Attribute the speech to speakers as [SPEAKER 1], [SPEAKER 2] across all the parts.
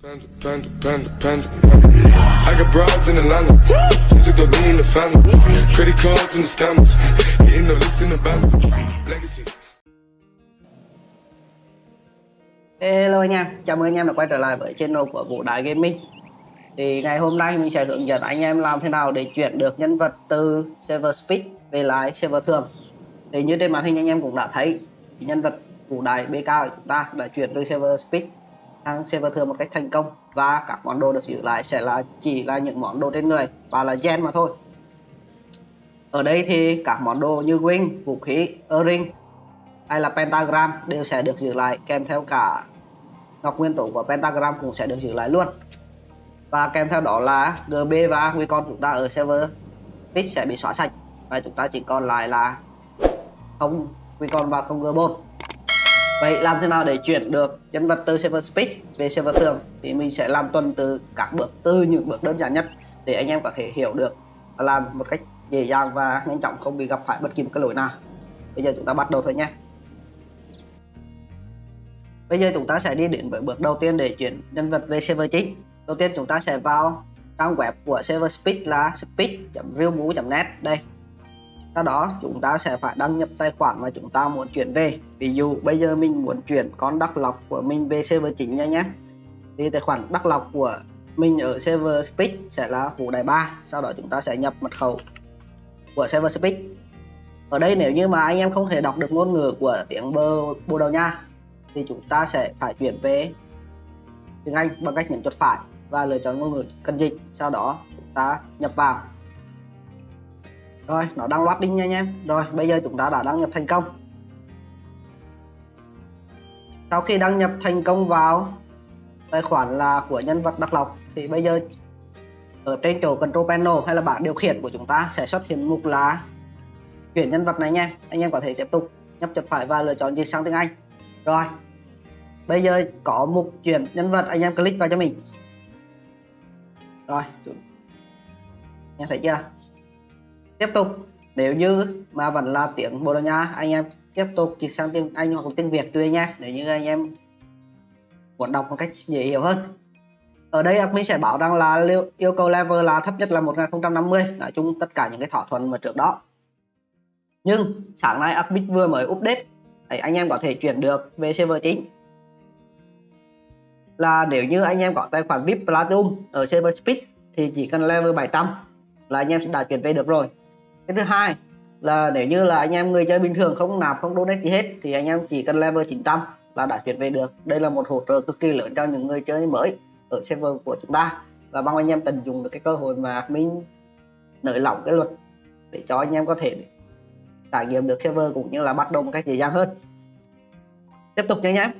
[SPEAKER 1] Panda, panda, panda, panda. I got broads in Atlanta. Just took the lean in the family. Credit cards the scammers. Hitting the in the. Legacies.
[SPEAKER 2] Hello anh em, chào mừng anh em đã quay trở lại với channel của Vũ Đại Gaming Thì ngày hôm nay mình sẽ hướng dẫn anh em làm thế nào để chuyển được nhân vật từ server speed về lại server thường Thì như trên màn hình anh em cũng đã thấy thì nhân vật Vũ Đại BK của chúng ta đã chuyển từ server speed sang server thường một cách thành công Và các món đồ được giữ lại sẽ là chỉ là những món đồ trên người và là gen mà thôi. Ở đây thì các món đồ như wing, vũ khí, earring hay là pentagram đều sẽ được giữ lại kèm theo cả ngọc nguyên tố của pentagram cũng sẽ được giữ lại luôn. Và kèm theo đó là gb và con chúng ta ở server pitch sẽ bị xóa sạch và chúng ta chỉ còn lại là không con và không gb vậy làm thế nào để chuyển được nhân vật từ server speed về server thường thì mình sẽ làm tuần từ các bước, từ những bước đơn giản nhất để anh em có thể hiểu được và làm một cách dễ dàng và nhanh chóng, không bị gặp phải bất kỳ một cái lỗi nào bây giờ chúng ta bắt đầu thôi nhé Bây giờ chúng ta sẽ đi đến với bước đầu tiên để chuyển nhân vật về server chính. Đầu tiên chúng ta sẽ vào trang web của server speed là speed.realmu.net đây. Sau đó chúng ta sẽ phải đăng nhập tài khoản mà chúng ta muốn chuyển về. Ví dụ, bây giờ mình muốn chuyển con đắc lọc của mình về server chính nha nhé. Thì tài khoản đắc lọc của mình ở server speed sẽ là vũ đại 3. Sau đó chúng ta sẽ nhập mật khẩu của server speed. Ở đây nếu như mà anh em không thể đọc được ngôn ngữ của tiếng bơ Bồ Đào Nha, thì chúng ta sẽ phải chuyển về tiếng Anh bằng cách nhấn chuột phải và lựa chọn ngôn ngữ cần dịch, sau đó chúng ta nhập vào rồi, nó đang loading nha anh em rồi, bây giờ chúng ta đã đăng nhập thành công. Sau khi đăng nhập thành công vào tài khoản là của nhân vật đắc lộc, thì bây giờ ở trên chỗ control panel hay là bảng điều khiển của chúng ta sẽ xuất hiện mục là chuyển nhân vật này nha. Anh em có thể tiếp tục nhấp chuột phải và lựa chọn dịch sang tiếng Anh. Rồi, bây giờ có mục chuyển nhân vật, anh em click vào cho mình. Rồi em thấy chưa? Tiếp tục. Nếu như mà vẫn là tiếng Bồ Đào Nha anh em tiếp tục chỉ sang tiếng Anh hoặc tiếng Việt tùy nha. Nếu như anh em muốn đọc một cách dễ hiểu hơn. Ở đây admin sẽ bảo rằng là yêu cầu level là thấp nhất là 1050 nói chung tất cả những cái thỏa thuận mà trước đó. Nhưng sáng nay admin vừa mới update, thì anh em có thể chuyển được về server chính. Là nếu như anh em có tài khoản VIP Platinum ở server Speed thì chỉ cần level 700 là anh em đã chuyển về được rồi cái thứ hai là nếu như là anh em người chơi bình thường không nạp không donate gì hết thì anh em chỉ cần level 900 là đã chuyển về được. Đây là một hỗ trợ cực kỳ lớn cho những người chơi mới ở server của chúng ta. Và mong anh em tận dụng được cái cơ hội mà mình nới lỏng cái luật để cho anh em có thể trải nghiệm được server cũng như là bắt đầu một cách dễ dàng hơn. Tiếp tục nha anh em.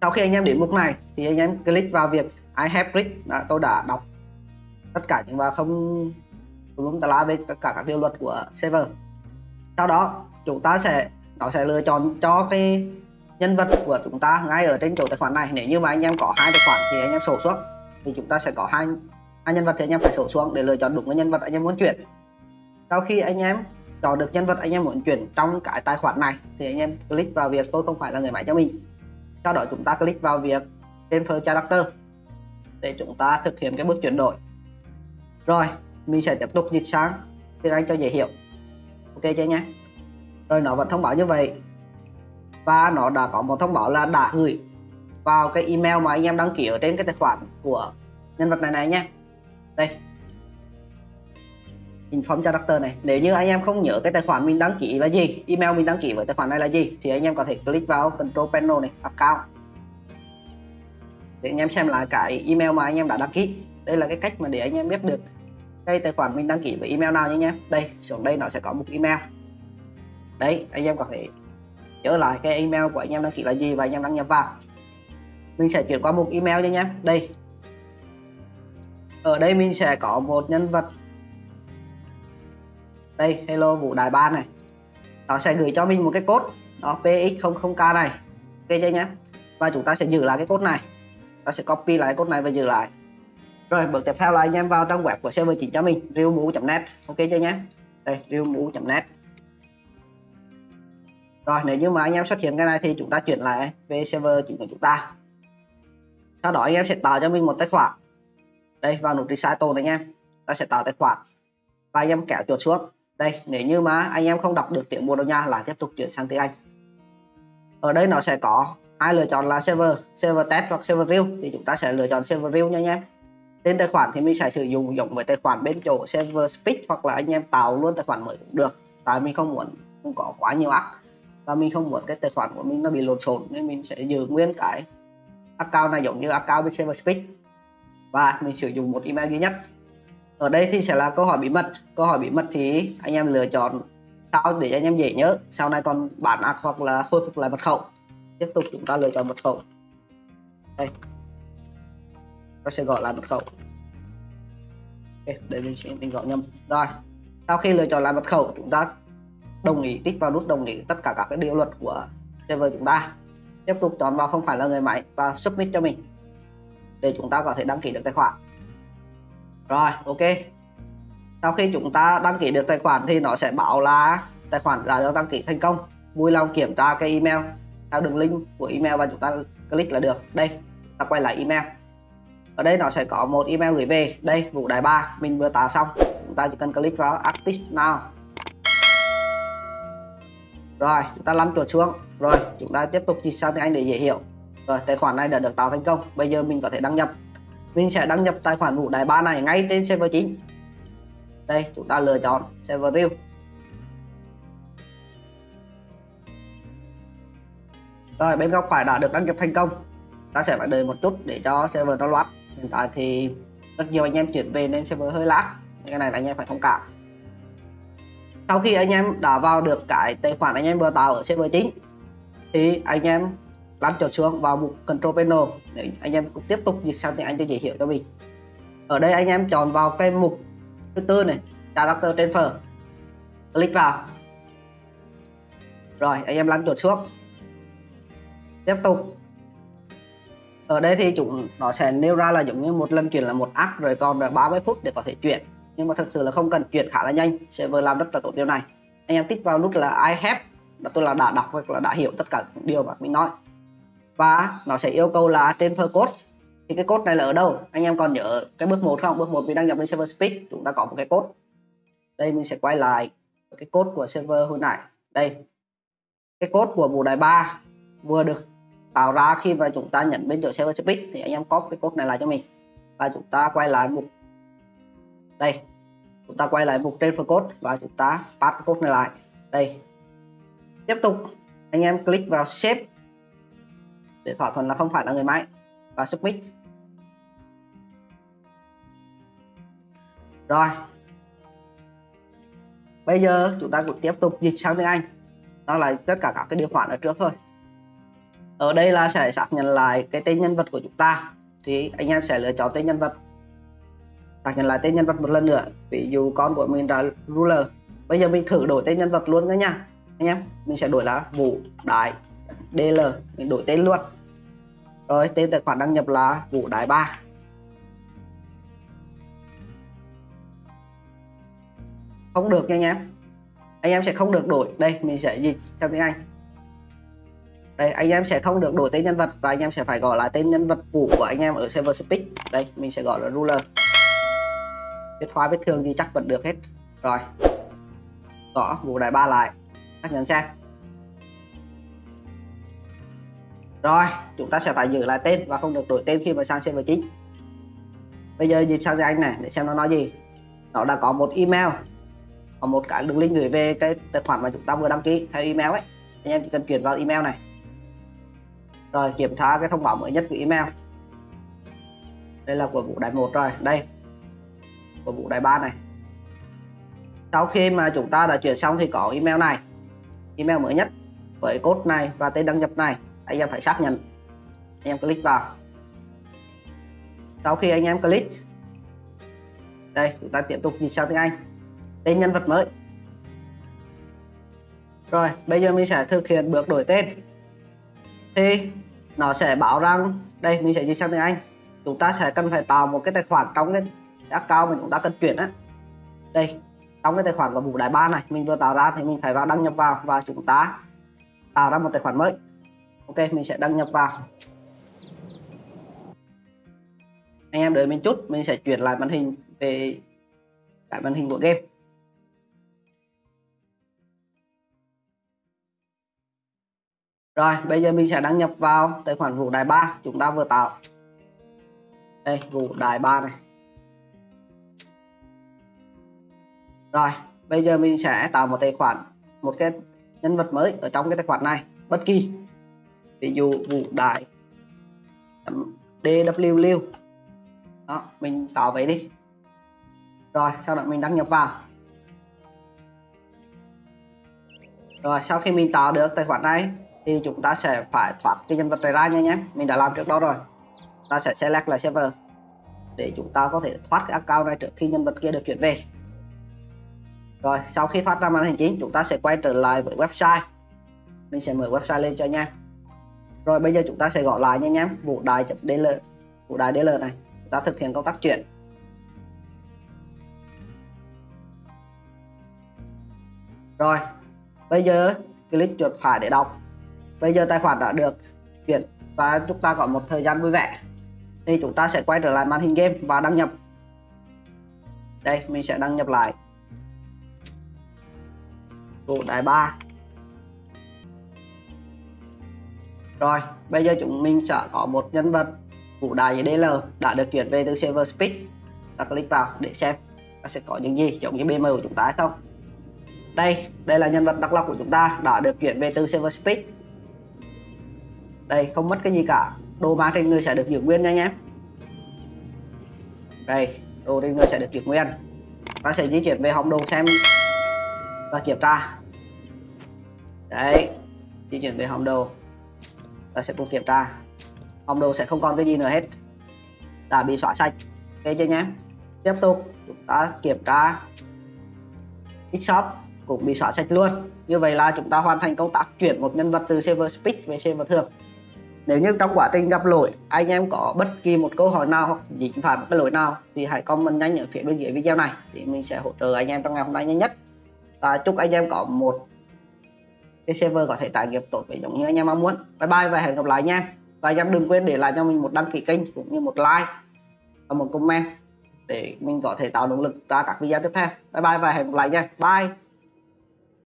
[SPEAKER 2] Sau khi anh em đến mục này thì anh em click vào việc I have click. Đã, tôi đã đọc tất cả những và không đúng tà lá về tất cả các điều luật của server. Sau đó, chúng ta sẽ, nó sẽ lựa chọn cho cái nhân vật của chúng ta ngay ở trên chỗ tài khoản này. Nếu như mà anh em có hai tài khoản thì anh em sổ xuống. Thì chúng ta sẽ có hai hai nhân vật thì anh em phải sổ xuống để lựa chọn đúng cái nhân vật anh em muốn chuyển. Sau khi anh em chọn được nhân vật anh em muốn chuyển trong cái tài khoản này, thì anh em click vào việc tôi không phải là người máy cho mình. Sau đó chúng ta click vào việc transfer character để chúng ta thực hiện cái bước chuyển đổi. Rồi mình sẽ tiếp tục dịch sang tiếng Anh cho dễ hiểu. Ok chưa nhé. Rồi nó vẫn thông báo như vậy. Và nó đã có một thông báo là đã gửi vào cái email mà anh em đăng ký ở trên cái tài khoản của nhân vật này này nhé. Đây. Inform character này. Nếu như anh em không nhớ cái tài khoản mình đăng ký là gì, email mình đăng ký với tài khoản này là gì, thì anh em có thể click vào control panel này, account. Để anh em xem lại cái email mà anh em đã đăng ký. Đây là cái cách mà để anh em biết được cái tài khoản mình đăng ký với email nào nhé nhé đây, xuống đây nó sẽ có một email. Đấy, anh em có thể nhớ lại cái email của anh em đăng ký là gì và anh em đăng nhập vào. Mình sẽ chuyển qua một email nhé nhé đây. Ở đây mình sẽ có một nhân vật. Đây, hello vũ đại ba này. Nó sẽ gửi cho mình một cái code đó px00k này. Ok chưa nhé và chúng ta sẽ giữ lại cái code này. Ta sẽ copy lại code này và giữ lại rồi, bước tiếp theo là anh em vào trong web của server chính cho mình realmu.net ok chưa nhé đây realmu.net rồi, nếu như mà anh em xuất hiện cái này thì chúng ta chuyển lại về server chính của chúng ta. Sau đó anh em sẽ tạo cho mình một tài khoản. Đây, vào nút recital này anh em. Ta sẽ tạo tài khoản. Và anh em kéo chuột xuống. Đây, nếu như mà anh em không đọc được tiếng Bồ Đào Nha là tiếp tục chuyển sang tiếng Anh. Ở đây nó sẽ có hai lựa chọn là server server test hoặc server real thì chúng ta sẽ lựa chọn server real nha anh em tên tài khoản thì mình sẽ sử dụng giống với tài khoản bên chỗ server speed hoặc là anh em tạo luôn tài khoản mới cũng được. Tại mình không muốn, không có quá nhiều app. Và mình không muốn cái tài khoản của mình nó bị lộn xộn, nên mình sẽ giữ nguyên cái account này giống như account bên server speed. Và mình sử dụng một email duy nhất. Ở đây thì sẽ là câu hỏi bí mật. Câu hỏi bí mật thì anh em lựa chọn sao để anh em dễ nhớ. Sau này còn bản ạc hoặc là khôi phục lại mật khẩu. Tiếp tục chúng ta lựa chọn mật khẩu. Đây ta sẽ gọi lại mật khẩu. Ok, để mình sẽ mình gọi nhầm. Rồi, sau khi lựa chọn lại mật khẩu, chúng ta đồng ý tích vào nút đồng ý tất cả các cái điều luật của server chúng ta. Tiếp tục chọn vào không phải là người máy và submit cho mình, để chúng ta có thể đăng ký được tài khoản. Rồi, ok. Sau khi chúng ta đăng ký được tài khoản thì nó sẽ bảo là tài khoản đã được đăng ký thành công. Vui lòng kiểm tra cái email. Theo đường link của email và chúng ta click là được. Đây, ta quay lại email ở đây nó sẽ có một email gửi về. Đây, vụ đại ba, mình vừa tạo xong. Chúng ta chỉ cần click vào active now. Rồi, chúng ta lăn chuột xuống. Rồi, chúng ta tiếp tục dịch sang tiếng Anh để dễ hiểu. Rồi, tài khoản này đã được tạo thành công. Bây giờ mình có thể đăng nhập. Mình sẽ đăng nhập tài khoản vụ đại ba này ngay trên server chính. Đây, chúng ta lựa chọn server view. Rồi, bên góc phải đã được đăng nhập thành công. Ta sẽ phải đợi một chút để cho server nó loát hiện tại thì rất nhiều anh em chuyển về nên server hơi lag cái này là anh em phải thông cảm. Sau khi anh em đã vào được cái tài khoản anh em vừa tạo ở server chính thì anh em lăn chuột xuống vào mục control panel để anh em cũng tiếp tục dịch sang tiếng Anh cho dễ hiểu cho mình. Ở đây anh em chọn vào cái mục thứ tư này, character transfer. Click vào. Rồi, anh em lăn chuột xuống. Tiếp tục ở đây thì chúng nó sẽ nêu ra là giống như một lần chuyển là một app rồi còn là 30 phút để có thể chuyển. Nhưng mà thực sự là không cần chuyển khá là nhanh server làm rất là tốt điều này. Anh em tích vào nút là I have là tôi là đã đọc hoặc là đã hiểu tất cả những điều mà mình nói. Và nó sẽ yêu cầu là transfer code, thì cái code này là ở đâu? Anh em còn nhớ cái bước một không? Bước một mình đăng nhập lên server speed, chúng ta có một cái code. Đây mình sẽ quay lại cái code của server hồi nãy. Đây, cái code của bộ đài 3 vừa được tạo ra khi mà chúng ta nhận bên chỗ server speed thì anh em copy cái code này lại cho mình. Và chúng ta quay lại mục đây. Chúng ta quay lại mục transfer code và chúng ta pass code này lại. Đây. Tiếp tục. Anh em click vào save. Để thỏa thuận là không phải là người máy. Và submit. Rồi. Bây giờ chúng ta cũng tiếp tục dịch sang tiếng Anh. Đó là tất cả các cái điều khoản ở trước thôi ở đây là sẽ xác nhận lại cái tên nhân vật của chúng ta. Thì anh em sẽ lựa chọn tên nhân vật. Xác nhận lại tên nhân vật một lần nữa. Ví dụ con của mình là ruler. Bây giờ mình thử đổi tên nhân vật luôn nữa nha. Anh em, mình sẽ đổi là vũ đại dl mình đổi tên luôn. Rồi, tên tài khoản đăng nhập là vũ đại ba. Không được nha anh em anh em sẽ không được đổi. Đây, mình sẽ dịch sang tiếng anh đây, anh em sẽ không được đổi tên nhân vật và anh em sẽ phải gọi lại tên nhân vật cũ của anh em ở server speak. Đây, mình sẽ gọi là ruler. Viết hóa vết thương thì chắc vẫn được hết. Rồi. Gõ vụ đại ba lại. Xác nhận xem. Rồi, chúng ta sẽ phải giữ lại tên và không được đổi tên khi mà sang server chính. Bây giờ dịch sang tiếng anh này, để xem nó nói gì. Nó đã có một email. Có một cái đường link gửi về cái tài khoản mà chúng ta vừa đăng ký theo email ấy. Anh em chỉ cần chuyển vào email này rồi, kiểm tra cái thông báo mới nhất của email. Đây là của vụ đại một rồi. Đây, của vụ đại ba này. Sau khi mà chúng ta đã chuyển xong thì có email này. Email mới nhất với code này và tên đăng nhập này. Anh em phải xác nhận. Anh em click vào. Sau khi anh em click, đây, chúng ta tiếp tục dịch sang tiếng Anh. Tên nhân vật mới. Rồi, bây giờ mình sẽ thực hiện bước đổi tên thì, nó sẽ báo rằng, đây, mình sẽ dịch sang tiếng Anh. Chúng ta sẽ cần phải tạo một cái tài khoản trong cái account mà chúng ta cần chuyển á. Đây, trong cái tài khoản của vụ đại ba này, mình vừa tạo ra thì mình phải vào đăng nhập vào và chúng ta tạo ra một tài khoản mới. Ok, mình sẽ đăng nhập vào. Anh em đợi mình chút, mình sẽ chuyển lại màn hình về lại màn hình của game. Rồi, bây giờ mình sẽ đăng nhập vào tài khoản vụ đài ba chúng ta vừa tạo. Đây vụ đài ba này. Rồi, bây giờ mình sẽ tạo một tài khoản, một cái nhân vật mới ở trong cái tài khoản này, bất kỳ. Ví dụ vụ đài dw đó, mình tạo vậy đi. Rồi, sau đó mình đăng nhập vào. Rồi, sau khi mình tạo được tài khoản này thì chúng ta sẽ phải thoát cái nhân vật này ra nha nhé. Mình đã làm trước đó rồi. Ta sẽ select lại server để chúng ta có thể thoát cái account này trước khi nhân vật kia được chuyển về. Rồi, sau khi thoát ra màn hình chính, chúng ta sẽ quay trở lại với website. Mình sẽ mở website lên cho nha. Rồi, bây giờ chúng ta sẽ gọi lại nha nhé. Vụ đài dl vụ đài dl này. Chúng ta thực hiện công tác chuyển. Rồi, bây giờ click chuột phải để đọc bây giờ tài khoản đã được chuyển và chúng ta có một thời gian vui vẻ. Thì chúng ta sẽ quay trở lại màn hình game và đăng nhập. Đây, mình sẽ đăng nhập lại. Bộ đại ba. Rồi, bây giờ chúng mình sẽ có một nhân vật vũ đại DL đã được chuyển về từ server speed. Ta click vào để xem ta sẽ có những gì, giống như BM của chúng ta hay không. Đây đây là nhân vật đặc lọc của chúng ta đã được chuyển về từ server speed đây, không mất cái gì cả. Đồ mang trên người sẽ được giữ nguyên nha nhé. Đây, đồ trên người sẽ được giữ nguyên. Ta sẽ di chuyển về hòm đồ xem và kiểm tra. Đấy, di chuyển về hòm đồ ta sẽ cùng kiểm tra. Hòm đồ sẽ không còn cái gì nữa hết. Đã bị xóa sạch. Ok chưa nhé? Tiếp tục, chúng ta kiểm tra. Shop cũng bị xóa sạch luôn. Như vậy là chúng ta hoàn thành công tác chuyển một nhân vật từ server speed về server thường nếu như trong quá trình gặp lỗi, anh em có bất kỳ một câu hỏi nào hoặc dính phải một cái lỗi nào thì hãy comment nhanh ở phía bên dưới video này thì mình sẽ hỗ trợ anh em trong ngày hôm nay nhanh nhất. Và chúc anh em có một cái server có thể trải nghiệm tốt với giống như anh em mong muốn. Bye bye và hẹn gặp lại nha và anh em đừng quên để lại cho mình một đăng ký kênh cũng như một like và một comment để mình có thể tạo động lực ra các video tiếp theo. Bye bye và hẹn gặp lại nha bye!